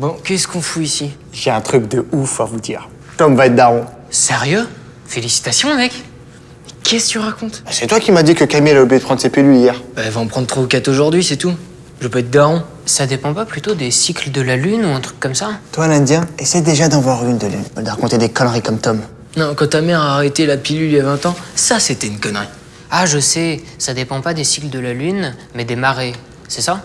Bon, qu'est-ce qu'on fout ici J'ai un truc de ouf à vous dire. Tom va être daron. Sérieux? Félicitations, mec Qu'est-ce que tu racontes? Bah, c'est toi qui m'as dit que Camille a oublié de prendre ses pilules hier. Bah, elle va en prendre 3 ou 4 aujourd'hui, c'est tout. Je peux être daron. Ça dépend pas plutôt des cycles de la lune ou un truc comme ça Toi, l'Indien, essaie déjà d'en voir une de lune. De raconter des conneries comme Tom. Non, quand ta mère a arrêté la pilule il y a 20 ans, ça c'était une connerie. Ah, je sais, ça dépend pas des cycles de la lune, mais des marées. C'est ça?